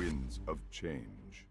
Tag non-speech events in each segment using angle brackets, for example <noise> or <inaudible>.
winds of change.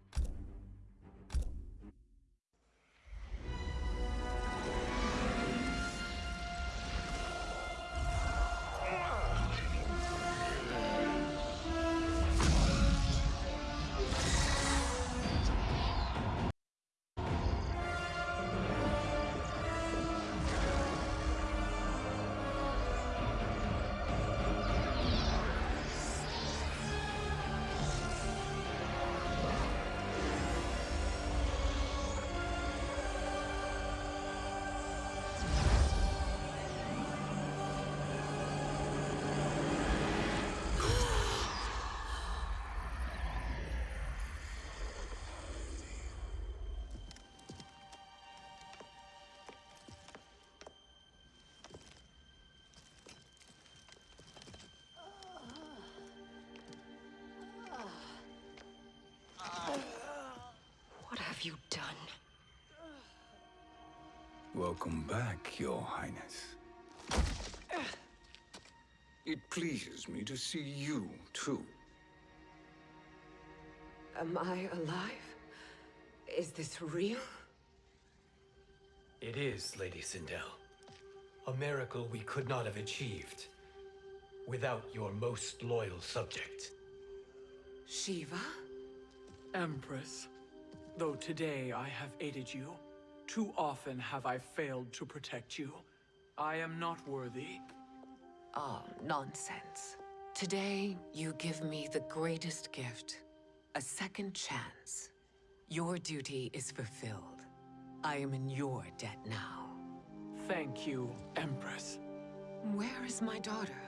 Welcome back, Your Highness. It pleases me to see you, too. Am I alive? Is this real? It is, Lady Sindel. A miracle we could not have achieved without your most loyal subject. Sheeva? Empress, though today I have aided you, too often have I failed to protect you. I am not worthy. Oh, nonsense. Today, you give me the greatest gift. A second chance. Your duty is fulfilled. I am in your debt now. Thank you, Empress. Where is my daughter?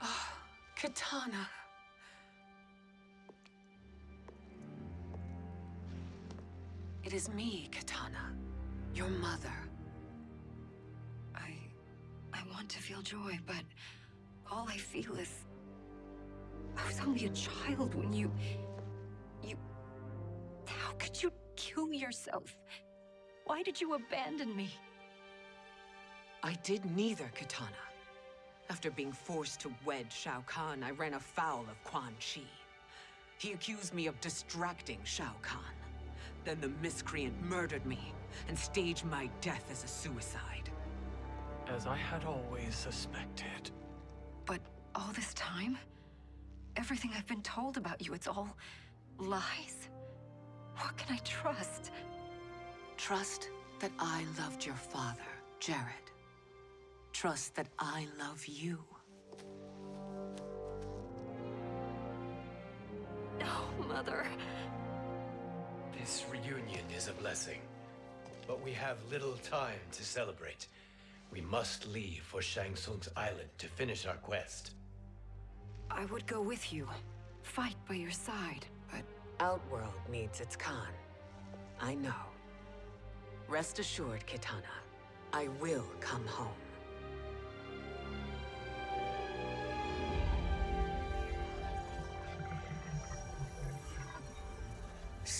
Ah, Kitana. It is me, Kitana. Your mother. I... I want to feel joy, but all I feel is... I was only a child when you... You... How could you kill yourself? Why did you abandon me? I did neither, Kitana. After being forced to wed Shao Kahn, I ran afoul of Quan Chi. He accused me of distracting Shao Kahn. Then the miscreant murdered me and staged my death as a suicide. As I had always suspected. But all this time? Everything I've been told about you, it's all lies? What can I trust? Trust that I loved your father, Jerrod. Trust that I love you. No, Mother. This reunion is a blessing, but we have little time to celebrate. We must leave for Shang Tsung's island to finish our quest. I would go with you. Fight by your side. But Outworld needs its Khan. I know. Rest assured, Kitana. I will come home.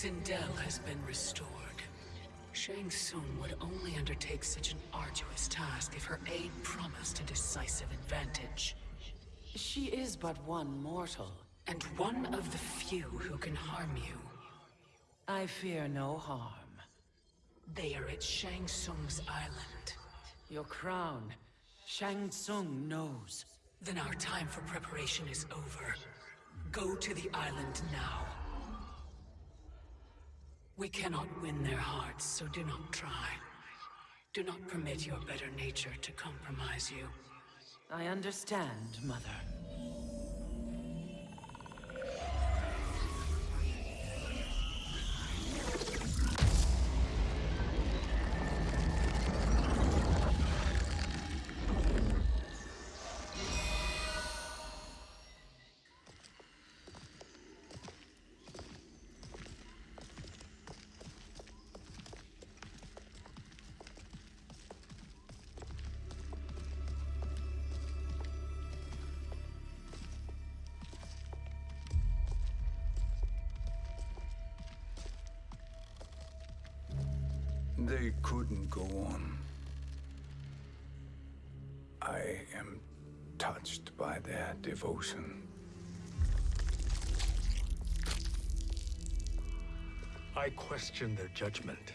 Sindel has been restored. Shang Tsung would only undertake such an arduous task if her aid promised a decisive advantage. She is but one mortal, and one of the few who can harm you. I fear no harm. They are at Shang Tsung's island. Your crown, Shang Tsung knows. Then our time for preparation is over. Go to the island now. We cannot win their hearts, so do not try. Do not permit your better nature to compromise you. I understand, Mother. They couldn't go on. I am touched by their devotion. I question their judgment.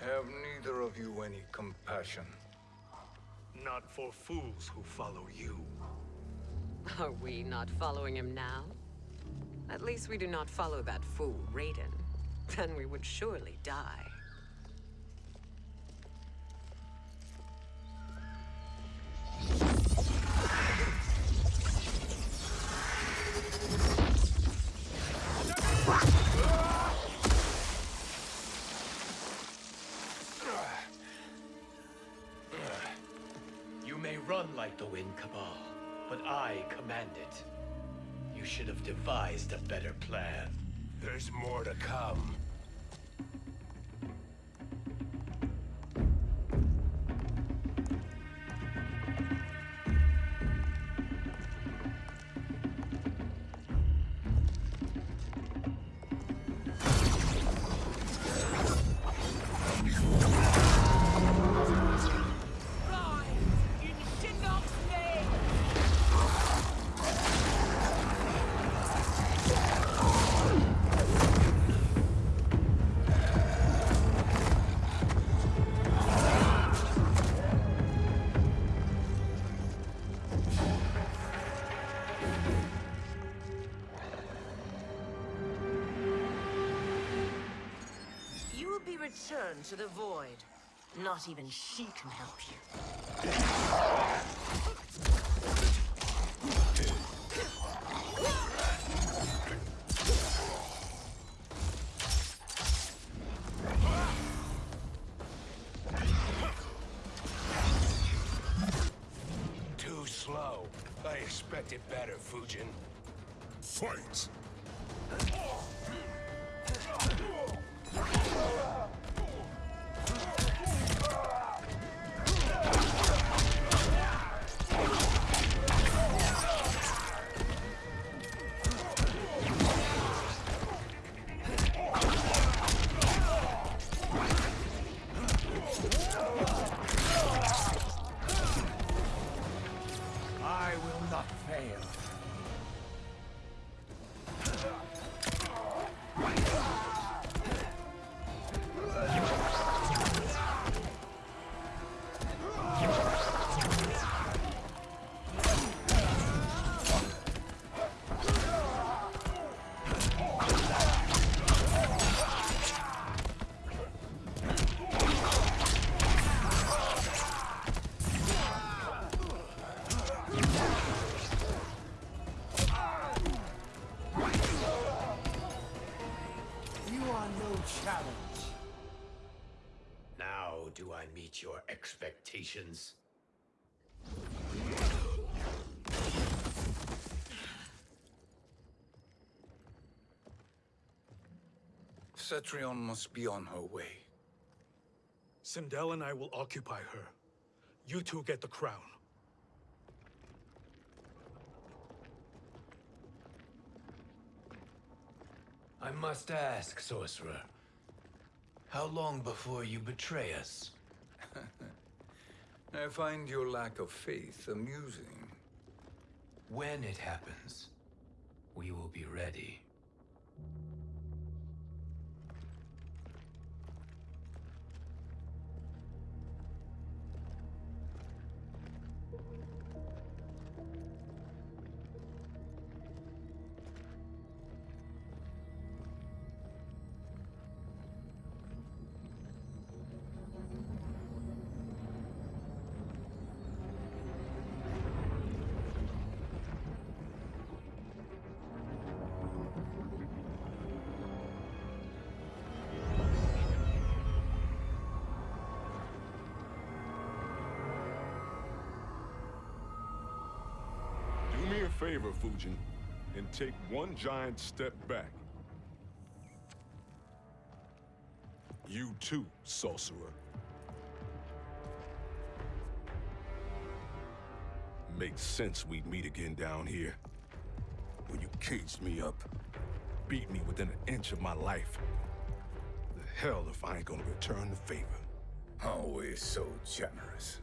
Have neither of you any compassion? Not for fools who follow you. Are we not following him now? At least we do not follow that fool, Raiden. Then we would surely die. Run like the wind, Kabal, but I command it. You should have devised a better plan. There's more to come. Will be returned to the Void. Not even she can help you. Too slow. I expected better, Fujin. Fight! Expectations? Cetrion must be on her way. Sindel and I will occupy her. You two get the crown. I must ask, sorcerer. How long before you betray us? <laughs> I find your lack of faith amusing. When it happens, we will be ready. Favor, Fujin, and take one giant step back. You too, sorcerer. Makes sense we'd meet again down here. When you caged me up, beat me within an inch of my life. The hell if I ain't gonna return the favor. Always so generous.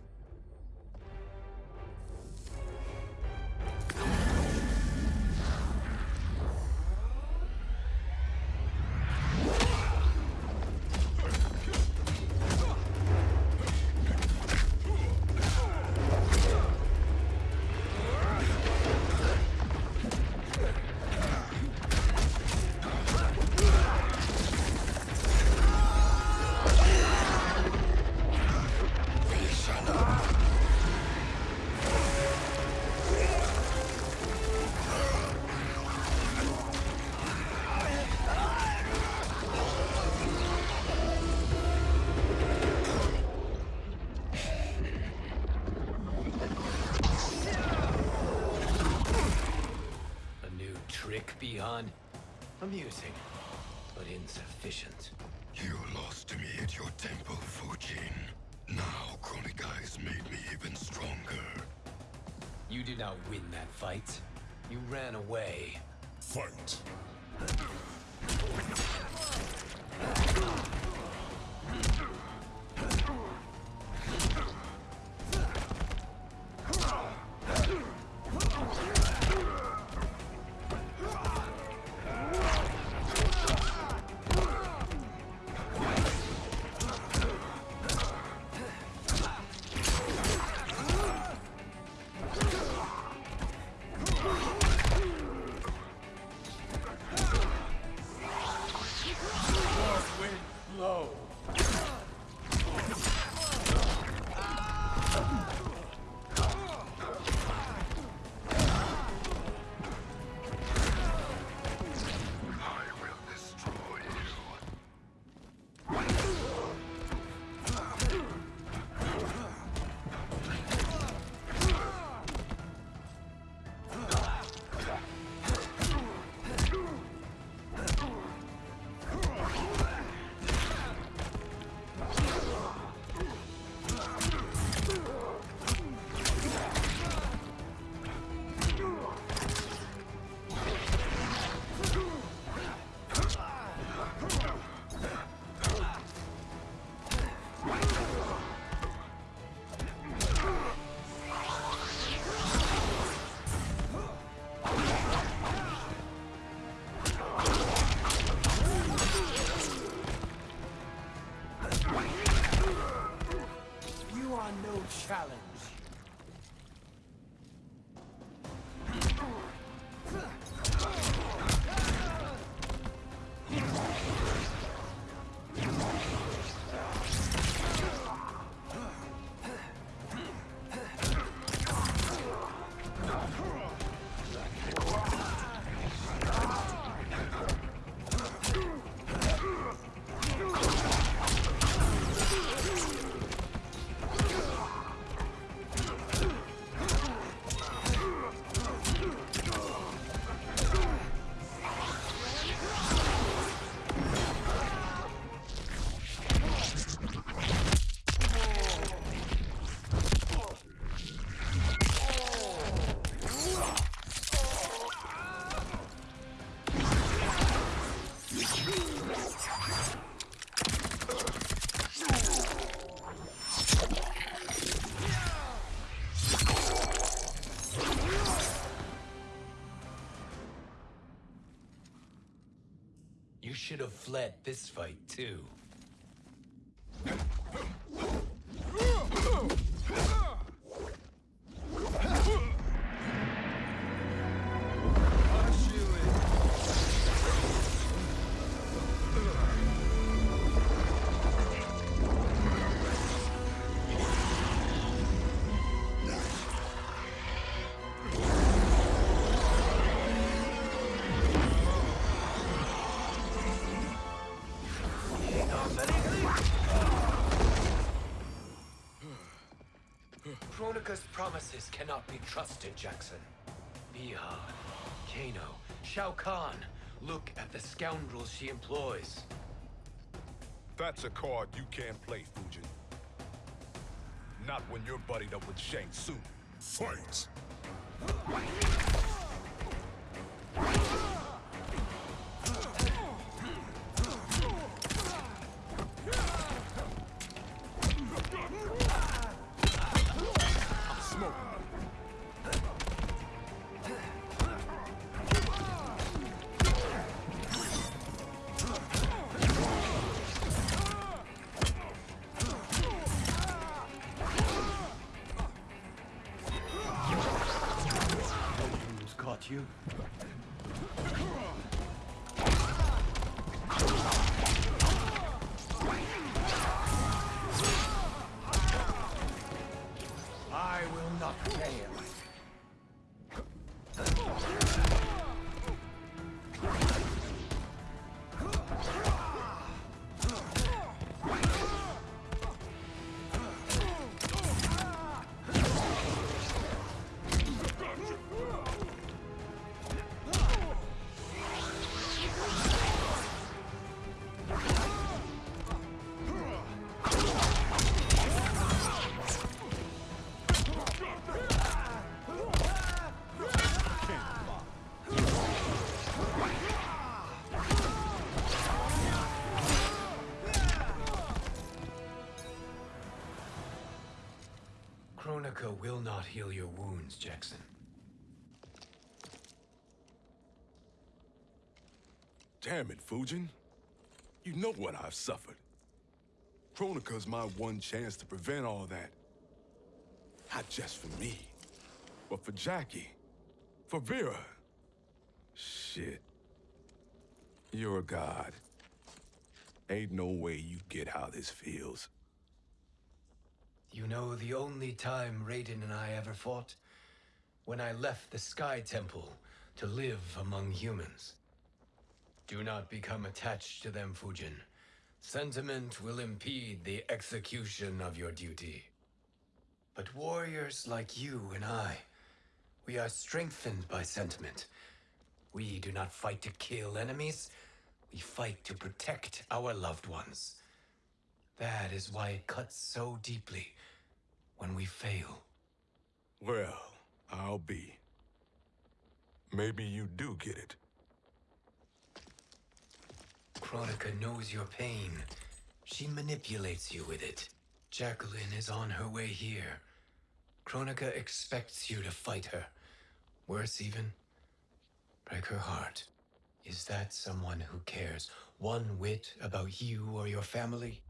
Trick, Amusing, but insufficient. You lost to me at your temple, Fujin. Now has made me even stronger. You did not win that fight. You ran away. Fight! This fight, too. Promises cannot be trusted, Jackson. Bihan, Kano, Shao Kahn. Look at the scoundrels she employs. That's a card you can't play, Fujin. Not when you're buddied up with Shang Tsung. Fight! You? Wounds, Jackson. Damn it, Fujin. You know what I've suffered. Kronika's my one chance to prevent all that. Not just for me, but for Jackie, for Vera. Shit. You're a god. Ain't no way you get how this feels. You know the only time Raiden and I ever fought? When I left the Sky Temple to live among humans. Do not become attached to them, Fujin. Sentiment will impede the execution of your duty. But warriors like you and I, we are strengthened by sentiment. We do not fight to kill enemies, we fight to protect our loved ones. That is why it cuts so deeply when we fail. Well, I'll be. Maybe you do get it. Kronika knows your pain. She manipulates you with it. Jacqueline is on her way here. Kronika expects you to fight her. Worse even, break her heart. Is that someone who cares one whit about you or your family?